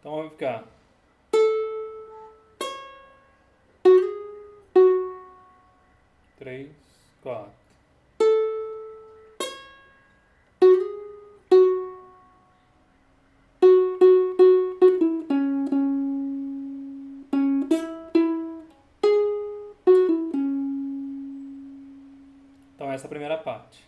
Então vai ficar. Três, quatro. Então essa é a primeira parte.